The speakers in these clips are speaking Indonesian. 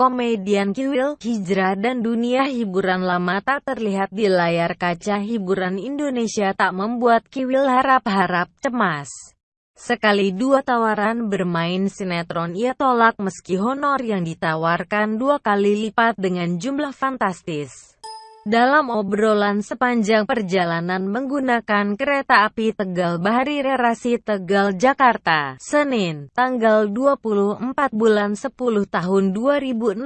Komedian Kiwil, hijrah dan dunia hiburan lama tak terlihat di layar kaca hiburan Indonesia tak membuat Kiwil harap-harap cemas. Sekali dua tawaran bermain sinetron ia tolak meski honor yang ditawarkan dua kali lipat dengan jumlah fantastis. Dalam obrolan sepanjang perjalanan menggunakan kereta api Tegal Bahari Relasi Tegal Jakarta, Senin, tanggal 24 bulan 10 tahun 2016.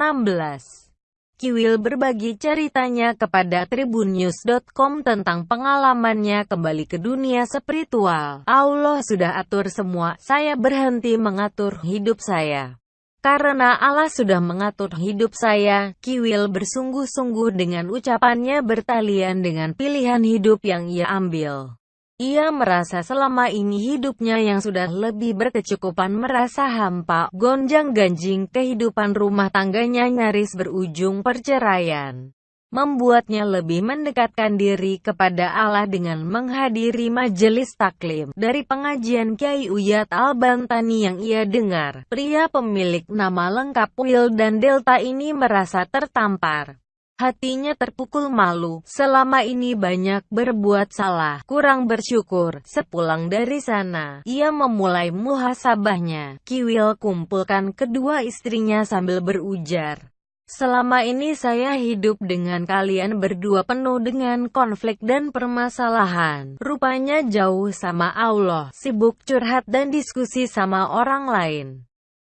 Kiwil berbagi ceritanya kepada tribunnews.com tentang pengalamannya kembali ke dunia spiritual. Allah sudah atur semua, saya berhenti mengatur hidup saya. Karena Allah sudah mengatur hidup saya, Kiwil bersungguh-sungguh dengan ucapannya bertalian dengan pilihan hidup yang ia ambil. Ia merasa selama ini hidupnya yang sudah lebih berkecukupan merasa hampa, gonjang-ganjing kehidupan rumah tangganya nyaris berujung perceraian membuatnya lebih mendekatkan diri kepada Allah dengan menghadiri majelis taklim dari pengajian Kiai Uyat Al-Bantani yang ia dengar. Pria pemilik nama lengkap Will dan Delta ini merasa tertampar. Hatinya terpukul malu, selama ini banyak berbuat salah, kurang bersyukur. Sepulang dari sana, ia memulai muhasabahnya. Kiwil kumpulkan kedua istrinya sambil berujar. Selama ini saya hidup dengan kalian berdua penuh dengan konflik dan permasalahan. Rupanya jauh sama Allah, sibuk curhat dan diskusi sama orang lain.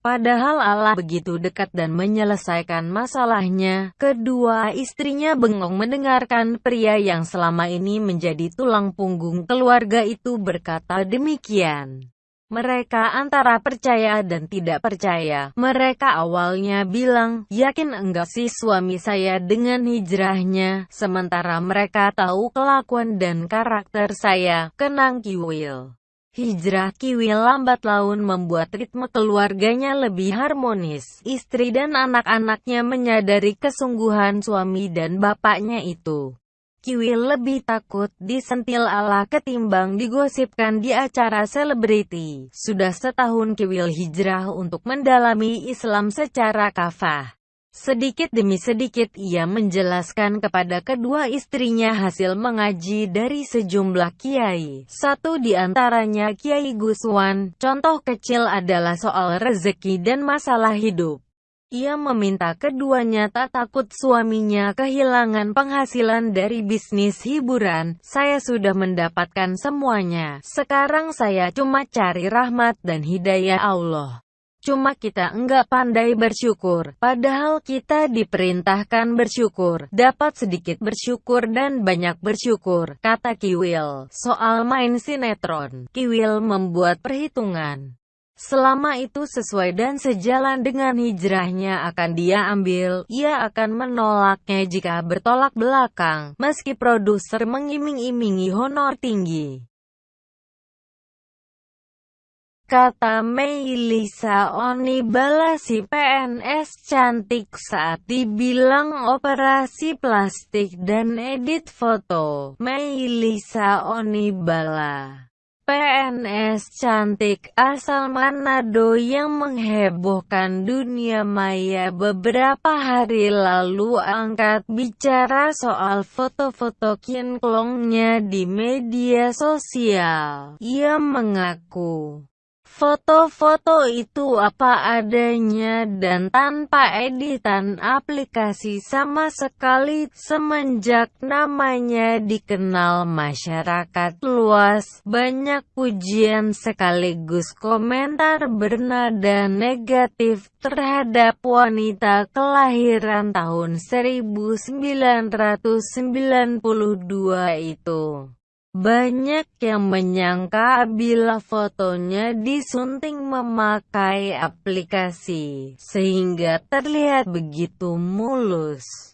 Padahal Allah begitu dekat dan menyelesaikan masalahnya. Kedua istrinya bengong mendengarkan pria yang selama ini menjadi tulang punggung keluarga itu berkata demikian. Mereka antara percaya dan tidak percaya. Mereka awalnya bilang, yakin enggak sih suami saya dengan hijrahnya, sementara mereka tahu kelakuan dan karakter saya, kenang Kiwil. Hijrah Kiwil lambat laun membuat ritme keluarganya lebih harmonis. Istri dan anak-anaknya menyadari kesungguhan suami dan bapaknya itu. Kiwil lebih takut disentil Allah ketimbang digosipkan di acara selebriti. Sudah setahun Kiwil hijrah untuk mendalami Islam secara kafah. Sedikit demi sedikit ia menjelaskan kepada kedua istrinya hasil mengaji dari sejumlah kiai. Satu di antaranya Kiai Guswan, contoh kecil adalah soal rezeki dan masalah hidup. Ia meminta keduanya tak takut suaminya kehilangan penghasilan dari bisnis hiburan. Saya sudah mendapatkan semuanya. Sekarang saya cuma cari rahmat dan hidayah Allah. Cuma kita enggak pandai bersyukur, padahal kita diperintahkan bersyukur, dapat sedikit bersyukur dan banyak bersyukur, kata Kiwil. Soal main sinetron, Kiwil membuat perhitungan. Selama itu sesuai dan sejalan dengan hijrahnya akan dia ambil, ia akan menolaknya jika bertolak belakang, meski produser mengiming-imingi honor tinggi. Kata Mei Lisa Onibala si PNS cantik saat dibilang operasi plastik dan edit foto. Mei Lisa Onibala PNS cantik asal Manado yang menghebohkan dunia maya beberapa hari lalu angkat bicara soal foto-foto kinklongnya di media sosial. Ia mengaku Foto-foto itu apa adanya dan tanpa editan aplikasi sama sekali semenjak namanya dikenal masyarakat luas. Banyak pujian sekaligus komentar bernada negatif terhadap wanita kelahiran tahun 1992 itu. Banyak yang menyangka bila fotonya disunting memakai aplikasi, sehingga terlihat begitu mulus.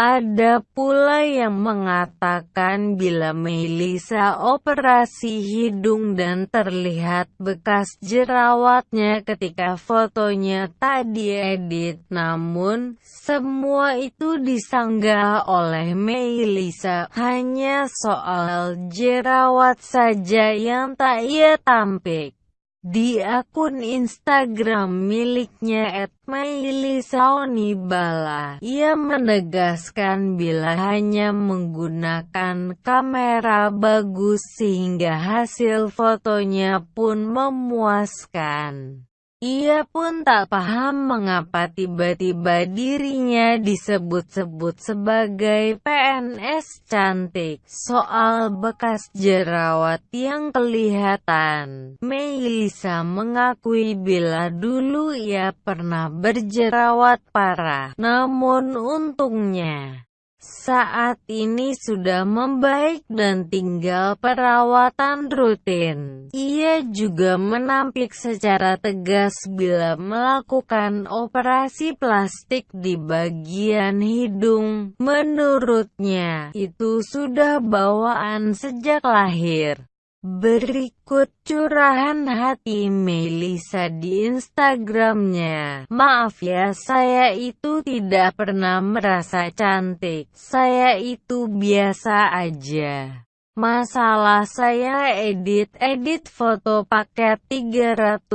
Ada pula yang mengatakan bila Melisa operasi hidung dan terlihat bekas jerawatnya ketika fotonya tak diedit. Namun, semua itu disanggah oleh Melisa hanya soal jerawat saja yang tak ia tampik. Di akun Instagram miliknya @meilisaonibala, ia menegaskan bila hanya menggunakan kamera bagus sehingga hasil fotonya pun memuaskan. Ia pun tak paham mengapa tiba-tiba dirinya disebut-sebut sebagai PNS cantik. Soal bekas jerawat yang kelihatan, Melisa mengakui bila dulu ia pernah berjerawat parah. Namun untungnya, saat ini sudah membaik dan tinggal perawatan rutin. Ia juga menampik secara tegas bila melakukan operasi plastik di bagian hidung. Menurutnya, itu sudah bawaan sejak lahir. Berikut curahan hati Melisa di Instagramnya. Maaf ya saya itu tidak pernah merasa cantik. Saya itu biasa aja. Masalah saya edit-edit foto paket 360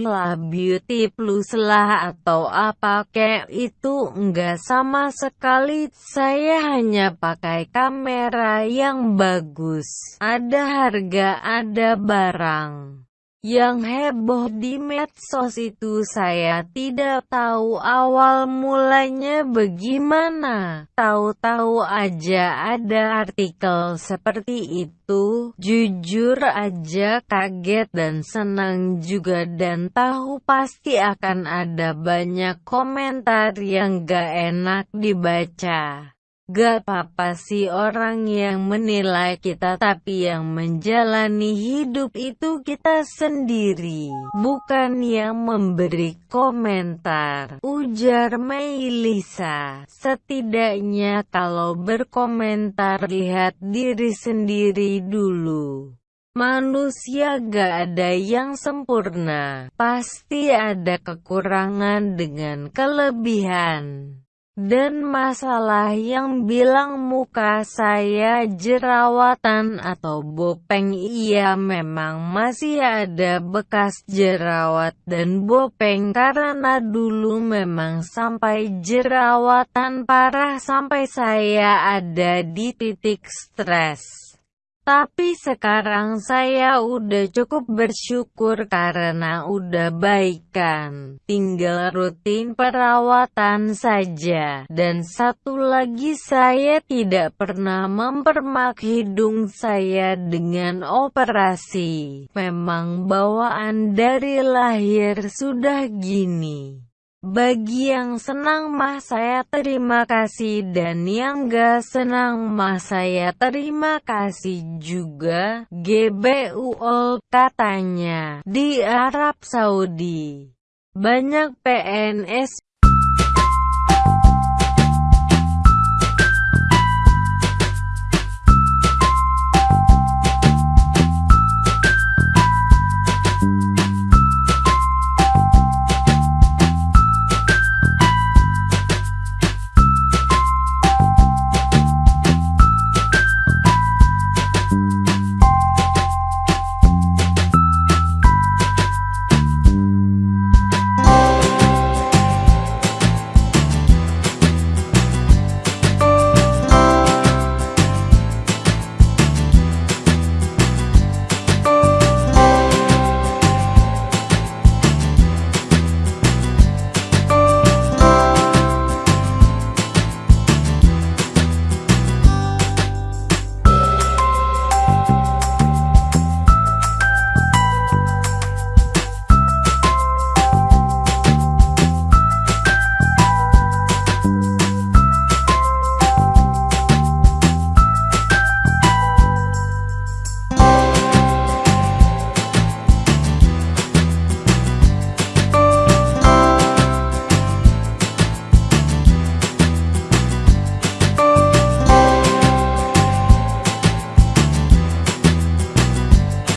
lah beauty plus lah atau apa kayak itu enggak sama sekali. Saya hanya pakai kamera yang bagus. Ada harga ada barang yang heboh di medsos itu saya tidak tahu awal mulanya bagaimana. Tahu-tahu aja ada artikel seperti itu. Jujur aja kaget dan senang juga dan tahu pasti akan ada banyak komentar yang gak enak dibaca. Gak apa-apa sih orang yang menilai kita tapi yang menjalani hidup itu kita sendiri, bukan yang memberi komentar. Ujar Meilisa, setidaknya kalau berkomentar lihat diri sendiri dulu. Manusia gak ada yang sempurna, pasti ada kekurangan dengan kelebihan. Dan masalah yang bilang muka saya jerawatan atau bopeng iya memang masih ada bekas jerawat dan bopeng karena dulu memang sampai jerawatan parah sampai saya ada di titik stres. Tapi sekarang saya udah cukup bersyukur karena udah baik kan. Tinggal rutin perawatan saja. Dan satu lagi saya tidak pernah mempermak hidung saya dengan operasi. Memang bawaan dari lahir sudah gini. Bagi yang senang mah saya terima kasih dan yang gak senang mah saya terima kasih juga. GBUOL katanya di Arab Saudi. Banyak PNS